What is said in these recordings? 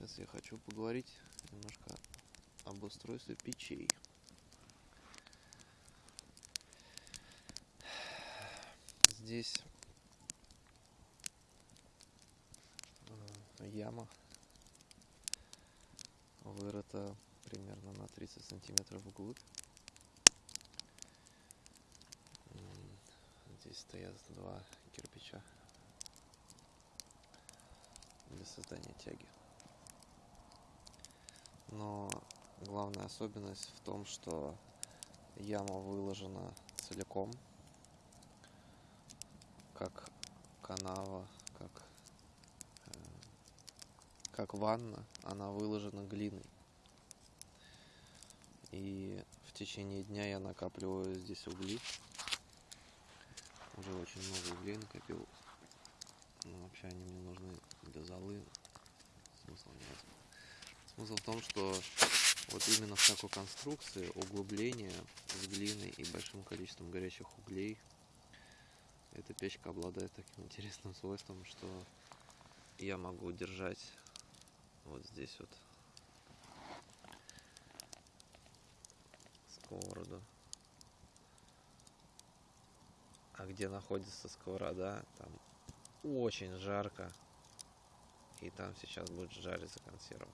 Сейчас я хочу поговорить немножко об устройстве печей. Здесь э, яма вырыта примерно на 30 сантиметров вглубь. Здесь стоят два кирпича для создания тяги. Но главная особенность в том, что яма выложена целиком, как канава, как, э, как ванна, она выложена глиной. И в течение дня я накапливаю здесь угли. Уже очень много углей накопил. Но вообще они мне нужны для золы. Смысл нет. Смысл в том, что вот именно в такой конструкции углубление с глиной и большим количеством горячих углей эта печка обладает таким интересным свойством, что я могу держать вот здесь вот сковороду. А где находится сковорода, там очень жарко. И там сейчас будет жариться консерва.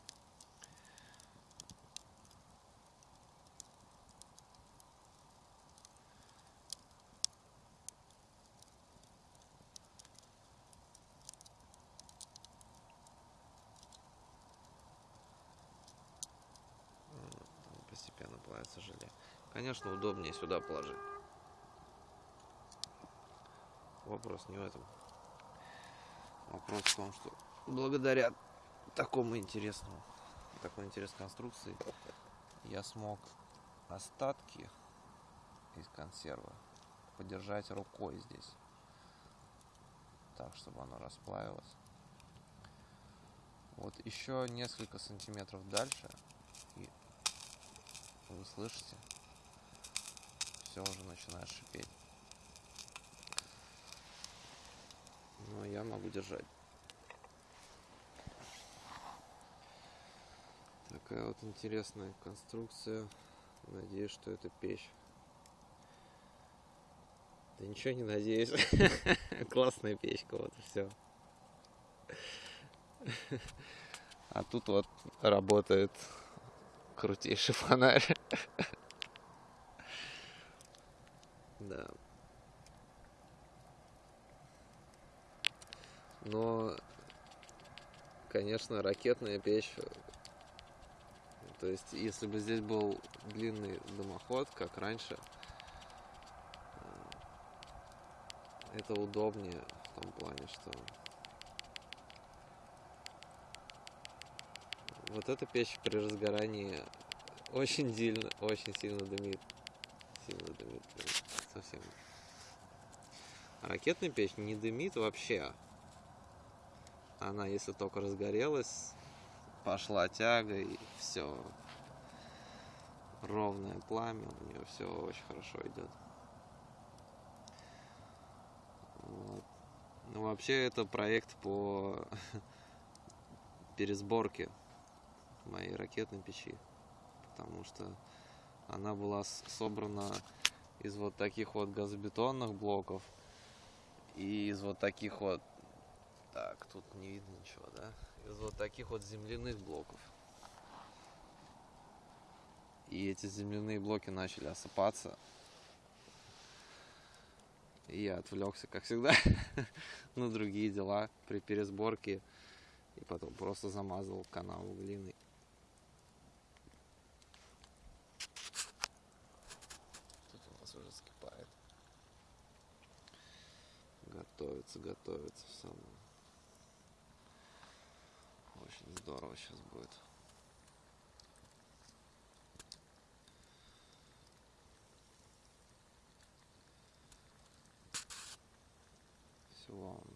Плавится желе. Конечно, удобнее сюда положить. Вопрос не в этом. Вопрос в том, что благодаря такому интересному, такой интересной конструкции я смог остатки из консервы подержать рукой здесь. Так, чтобы оно расплавилось. Вот еще несколько сантиметров дальше, вы слышите, все уже начинает шипеть. Но я могу держать. Такая вот интересная конструкция. Надеюсь, что это печь. Да ничего не надеюсь. Классная печка, вот и все. А тут вот работает крутейший фонарь. Да. Но, конечно, ракетная печь. То есть, если бы здесь был длинный дымоход, как раньше, э, это удобнее в том плане, что вот эта печь при разгорании очень сильно, очень сильно дымит. Сильно дымит, совсем. А ракетная печь не дымит вообще. Она, если только разгорелась, пошла тяга и все. Ровное пламя, у нее все очень хорошо идет. Вот. Ну, вообще, это проект по пересборке моей ракетной печи. Потому что она была собрана из вот таких вот газобетонных блоков и из вот таких вот так, тут не видно ничего, да? Из вот таких вот земляных блоков. И эти земляные блоки начали осыпаться. И я отвлекся, как всегда, на другие дела при пересборке. И потом просто замазал канал глиной. Тут у нас уже скипает. Готовится, готовится все. Очень здорово сейчас будет. Всего вам